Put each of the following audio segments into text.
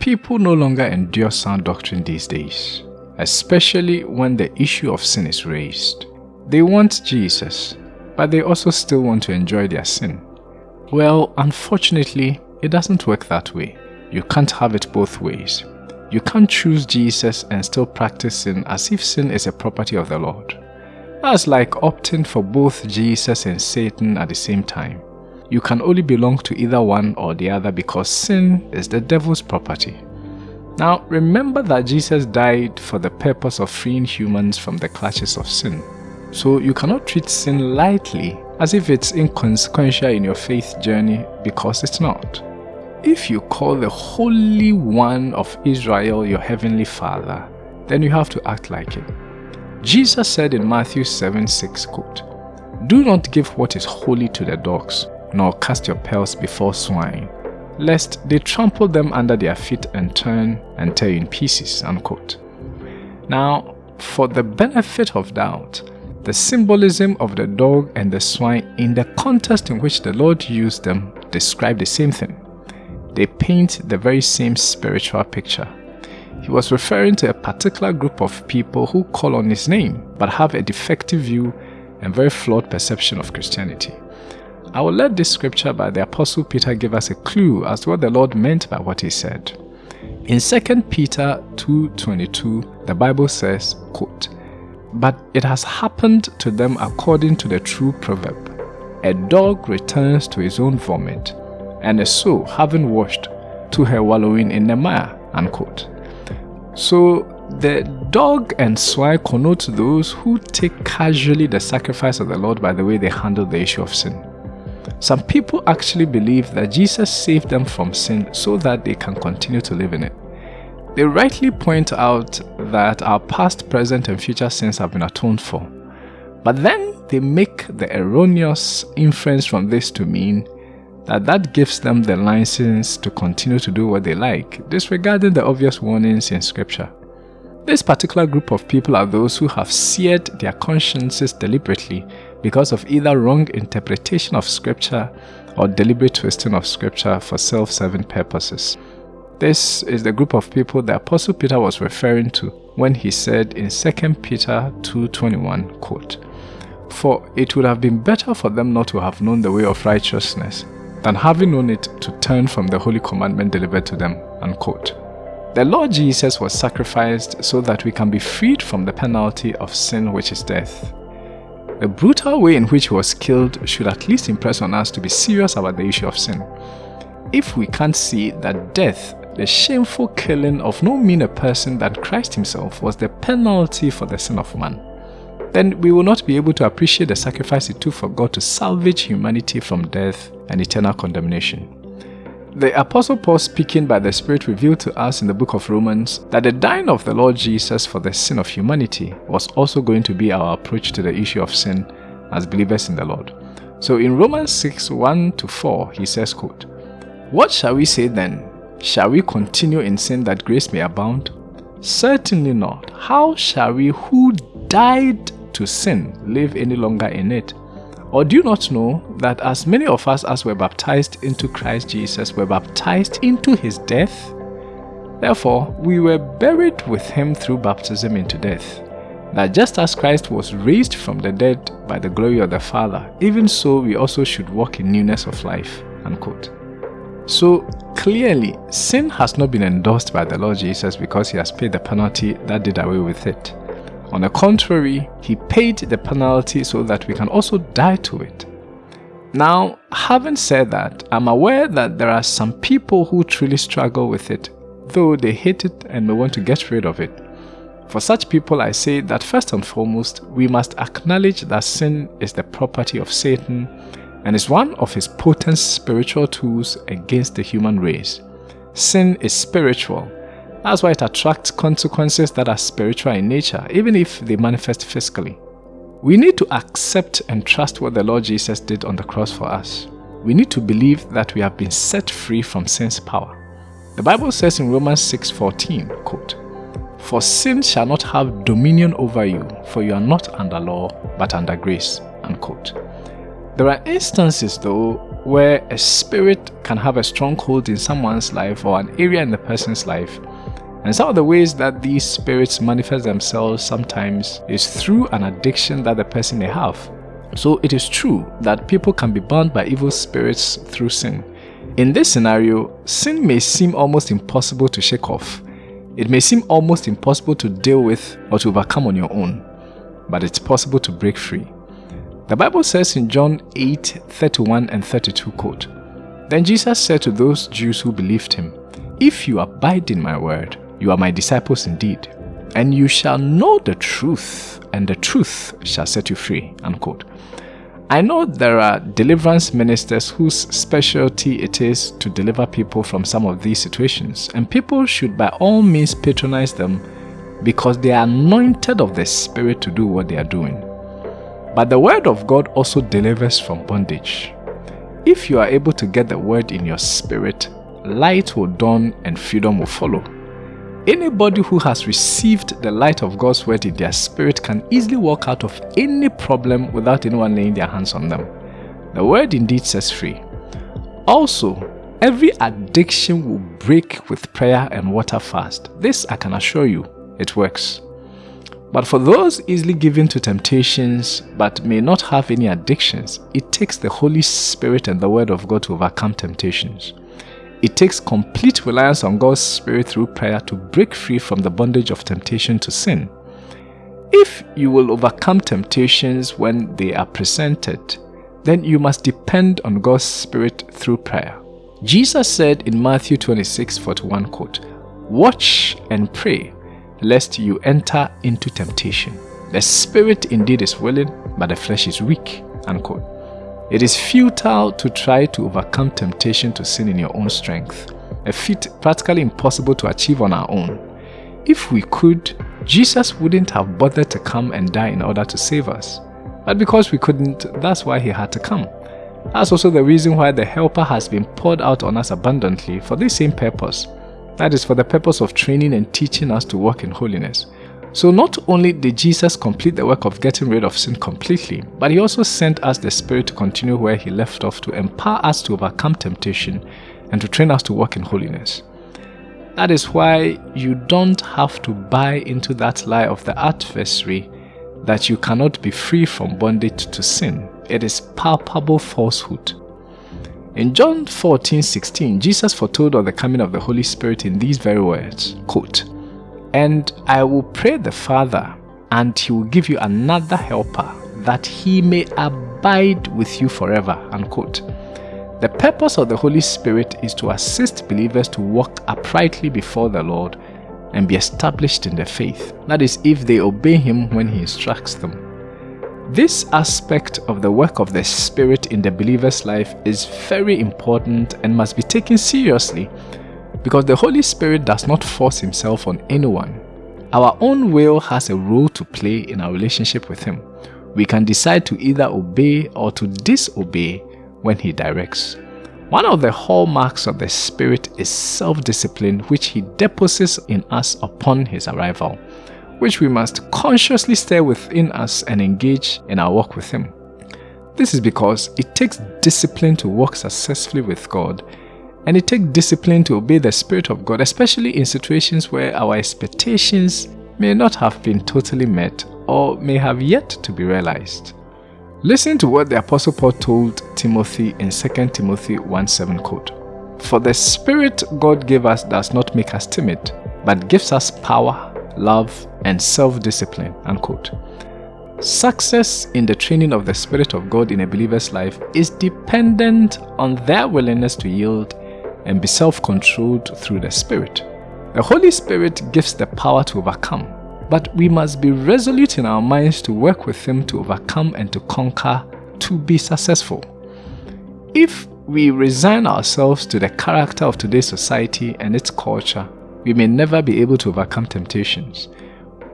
People no longer endure sound doctrine these days, especially when the issue of sin is raised. They want Jesus, but they also still want to enjoy their sin. Well, unfortunately, it doesn't work that way. You can't have it both ways. You can't choose Jesus and still practice sin as if sin is a property of the Lord. That's like opting for both Jesus and Satan at the same time. You can only belong to either one or the other because sin is the devil's property. Now, remember that Jesus died for the purpose of freeing humans from the clutches of sin. So you cannot treat sin lightly as if it's inconsequential in your faith journey because it's not. If you call the Holy One of Israel your Heavenly Father, then you have to act like it. Jesus said in Matthew 7 6, quote, Do not give what is holy to the dogs, nor cast your pearls before swine, lest they trample them under their feet and turn and tear you in pieces. Unquote. Now, for the benefit of doubt, the symbolism of the dog and the swine in the context in which the Lord used them describe the same thing they paint the very same spiritual picture. He was referring to a particular group of people who call on his name but have a defective view and very flawed perception of Christianity. I will let this scripture by the Apostle Peter give us a clue as to what the Lord meant by what he said. In 2 Peter 2.22, the Bible says, quote, But it has happened to them according to the true proverb, A dog returns to his own vomit, and a soul having washed to her wallowing in the mire. Unquote. So the dog and swine connote those who take casually the sacrifice of the Lord by the way they handle the issue of sin. Some people actually believe that Jesus saved them from sin so that they can continue to live in it. They rightly point out that our past, present, and future sins have been atoned for. But then they make the erroneous inference from this to mean that that gives them the license to continue to do what they like, disregarding the obvious warnings in scripture. This particular group of people are those who have seared their consciences deliberately because of either wrong interpretation of scripture or deliberate twisting of scripture for self-serving purposes. This is the group of people the Apostle Peter was referring to when he said in 2 Peter 2.21, quote, For it would have been better for them not to have known the way of righteousness, than having known it to turn from the holy commandment delivered to them. Unquote. The Lord Jesus was sacrificed so that we can be freed from the penalty of sin which is death. The brutal way in which he was killed should at least impress on us to be serious about the issue of sin. If we can't see that death, the shameful killing of no meaner person than Christ himself was the penalty for the sin of man, then we will not be able to appreciate the sacrifice it took for God to salvage humanity from death and eternal condemnation. The Apostle Paul speaking by the Spirit revealed to us in the book of Romans that the dying of the Lord Jesus for the sin of humanity was also going to be our approach to the issue of sin as believers in the Lord. So in Romans 6, 1 to 4, he says, quote, What shall we say then? Shall we continue in sin that grace may abound? Certainly not. How shall we who died to sin live any longer in it? Or do you not know that as many of us as were baptized into Christ Jesus were baptized into his death? Therefore, we were buried with him through baptism into death, that just as Christ was raised from the dead by the glory of the Father, even so we also should walk in newness of life. Unquote. So clearly, sin has not been endorsed by the Lord Jesus because he has paid the penalty that did away with it. On the contrary, he paid the penalty so that we can also die to it. Now, having said that, I'm aware that there are some people who truly struggle with it, though they hate it and may want to get rid of it. For such people, I say that first and foremost, we must acknowledge that sin is the property of Satan and is one of his potent spiritual tools against the human race. Sin is spiritual that's why it attracts consequences that are spiritual in nature, even if they manifest physically. We need to accept and trust what the Lord Jesus did on the cross for us. We need to believe that we have been set free from sin's power. The Bible says in Romans 6:14, quote, For sin shall not have dominion over you, for you are not under law, but under grace. Unquote. There are instances, though, where a spirit can have a stronghold in someone's life or an area in the person's life. And some of the ways that these spirits manifest themselves sometimes is through an addiction that the person may have. So it is true that people can be bound by evil spirits through sin. In this scenario, sin may seem almost impossible to shake off. It may seem almost impossible to deal with or to overcome on your own, but it's possible to break free. The Bible says in John 8 31 and 32 quote, Then Jesus said to those Jews who believed him, If you abide in my word, you are my disciples indeed, and you shall know the truth, and the truth shall set you free. Unquote. I know there are deliverance ministers whose specialty it is to deliver people from some of these situations, and people should by all means patronize them because they are anointed of the Spirit to do what they are doing. But the Word of God also delivers from bondage. If you are able to get the Word in your spirit, light will dawn and freedom will follow. Anybody who has received the light of God's Word in their spirit can easily walk out of any problem without anyone laying their hands on them. The Word indeed sets free. Also, every addiction will break with prayer and water fast. This I can assure you, it works. But for those easily given to temptations but may not have any addictions, it takes the Holy Spirit and the Word of God to overcome temptations. It takes complete reliance on God's Spirit through prayer to break free from the bondage of temptation to sin. If you will overcome temptations when they are presented, then you must depend on God's Spirit through prayer. Jesus said in Matthew 26 41 quote, Watch and pray lest you enter into temptation. The spirit indeed is willing, but the flesh is weak. Unquote. It is futile to try to overcome temptation to sin in your own strength, a feat practically impossible to achieve on our own. If we could, Jesus wouldn't have bothered to come and die in order to save us. But because we couldn't, that's why he had to come. That's also the reason why the Helper has been poured out on us abundantly for this same purpose that is for the purpose of training and teaching us to walk in holiness. So not only did Jesus complete the work of getting rid of sin completely, but he also sent us the Spirit to continue where he left off to empower us to overcome temptation and to train us to walk in holiness. That is why you don't have to buy into that lie of the adversary that you cannot be free from bondage to sin. It is palpable falsehood. In John 14 16, Jesus foretold of the coming of the Holy Spirit in these very words quote, And I will pray the Father, and he will give you another helper, that he may abide with you forever. Unquote. The purpose of the Holy Spirit is to assist believers to walk uprightly before the Lord and be established in the faith. That is, if they obey Him when He instructs them. This aspect of the work of the Spirit in the believer's life is very important and must be taken seriously because the Holy Spirit does not force himself on anyone. Our own will has a role to play in our relationship with him. We can decide to either obey or to disobey when he directs. One of the hallmarks of the Spirit is self-discipline which he deposits in us upon his arrival which we must consciously stir within us and engage in our walk with Him. This is because it takes discipline to walk successfully with God, and it takes discipline to obey the Spirit of God, especially in situations where our expectations may not have been totally met or may have yet to be realized. Listen to what the Apostle Paul told Timothy in 2 Timothy 1:7 quote. For the Spirit God gave us does not make us timid, but gives us power, love, and self-discipline, unquote. Success in the training of the Spirit of God in a believer's life is dependent on their willingness to yield and be self-controlled through the Spirit. The Holy Spirit gives the power to overcome, but we must be resolute in our minds to work with Him to overcome and to conquer to be successful. If we resign ourselves to the character of today's society and its culture, we may never be able to overcome temptations.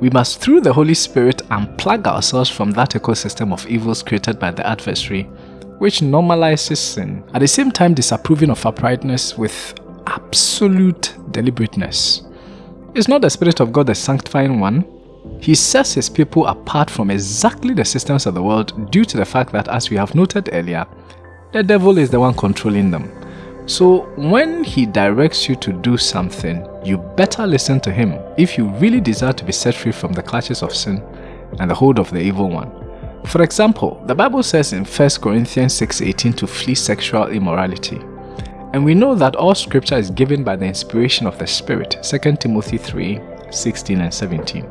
We must, through the Holy Spirit, unplug ourselves from that ecosystem of evils created by the adversary, which normalizes sin, at the same time disapproving of uprightness with absolute deliberateness. Is not the Spirit of God the sanctifying one? He sets his people apart from exactly the systems of the world due to the fact that, as we have noted earlier, the devil is the one controlling them. So when he directs you to do something, you better listen to him if you really desire to be set free from the clutches of sin and the hold of the evil one. For example, the Bible says in 1 Corinthians 6.18 to flee sexual immorality. And we know that all scripture is given by the inspiration of the Spirit, 2 Timothy 3, 16 and 17.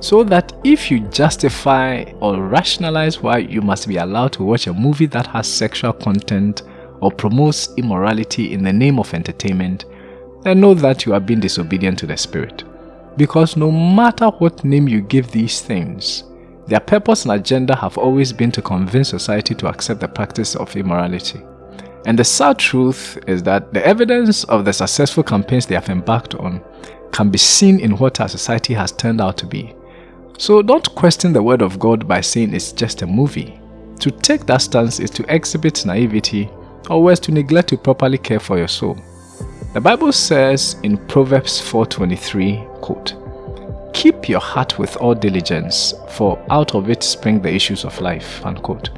So that if you justify or rationalize why you must be allowed to watch a movie that has sexual content or promotes immorality in the name of entertainment, then know that you are being disobedient to the Spirit. Because no matter what name you give these things, their purpose and agenda have always been to convince society to accept the practice of immorality. And the sad truth is that the evidence of the successful campaigns they have embarked on can be seen in what our society has turned out to be. So don't question the word of God by saying it's just a movie. To take that stance is to exhibit naivety or worse to neglect to properly care for your soul. The Bible says in Proverbs 4.23, quote, Keep your heart with all diligence, for out of it spring the issues of life. Unquote.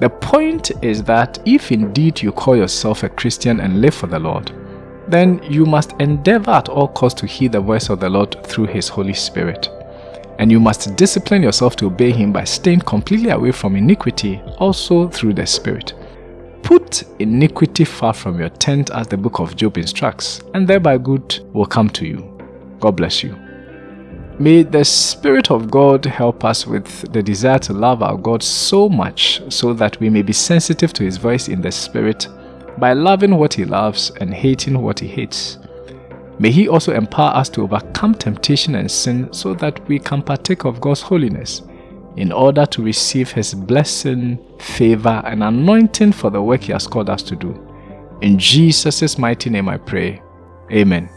The point is that if indeed you call yourself a Christian and live for the Lord, then you must endeavor at all costs to hear the voice of the Lord through His Holy Spirit. And you must discipline yourself to obey Him by staying completely away from iniquity, also through the Spirit. Put iniquity far from your tent as the book of Job instructs, and thereby good will come to you. God bless you. May the Spirit of God help us with the desire to love our God so much so that we may be sensitive to His voice in the Spirit by loving what He loves and hating what He hates. May He also empower us to overcome temptation and sin so that we can partake of God's holiness in order to receive His blessing, favor, and anointing for the work He has called us to do. In Jesus' mighty name I pray. Amen.